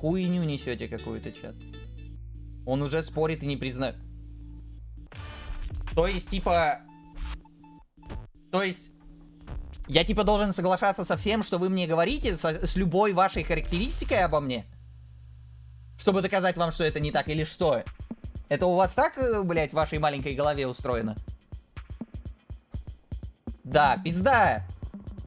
хуйню несете какую-то, чат. Он уже спорит и не признает. То есть, типа... То есть... Я, типа, должен соглашаться со всем, что вы мне говорите, со- с любой вашей характеристикой обо мне? Чтобы доказать вам, что это не так, или что? Это у вас так, э, блядь, в вашей маленькой голове устроено? Да, пизда.